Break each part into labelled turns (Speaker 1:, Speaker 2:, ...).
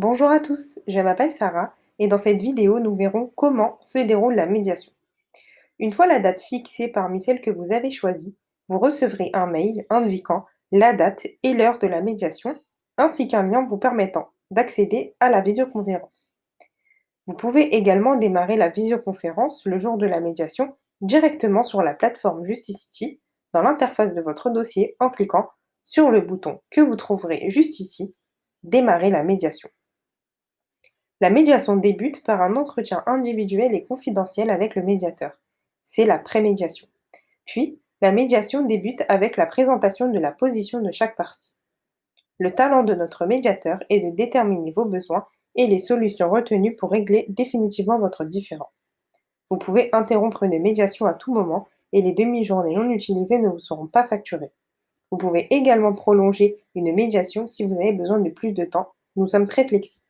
Speaker 1: Bonjour à tous, je m'appelle Sarah et dans cette vidéo, nous verrons comment se déroule la médiation. Une fois la date fixée parmi celles que vous avez choisies, vous recevrez un mail indiquant la date et l'heure de la médiation, ainsi qu'un lien vous permettant d'accéder à la visioconférence. Vous pouvez également démarrer la visioconférence le jour de la médiation directement sur la plateforme Justicity dans l'interface de votre dossier en cliquant sur le bouton que vous trouverez juste ici, Démarrer la médiation. La médiation débute par un entretien individuel et confidentiel avec le médiateur. C'est la prémédiation. Puis, la médiation débute avec la présentation de la position de chaque partie. Le talent de notre médiateur est de déterminer vos besoins et les solutions retenues pour régler définitivement votre différend. Vous pouvez interrompre une médiation à tout moment et les demi-journées non utilisées ne vous seront pas facturées. Vous pouvez également prolonger une médiation si vous avez besoin de plus de temps. Nous sommes très flexibles.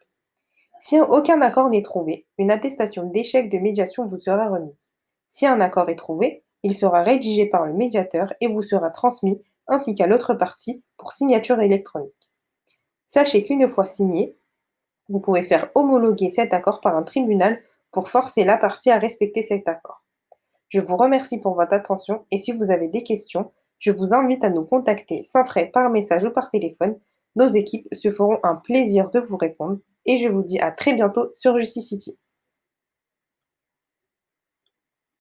Speaker 1: Si aucun accord n'est trouvé, une attestation d'échec de médiation vous sera remise. Si un accord est trouvé, il sera rédigé par le médiateur et vous sera transmis ainsi qu'à l'autre partie pour signature électronique. Sachez qu'une fois signé, vous pouvez faire homologuer cet accord par un tribunal pour forcer la partie à respecter cet accord. Je vous remercie pour votre attention et si vous avez des questions, je vous invite à nous contacter sans frais par message ou par téléphone. Nos équipes se feront un plaisir de vous répondre et je vous dis à très bientôt sur Justicity.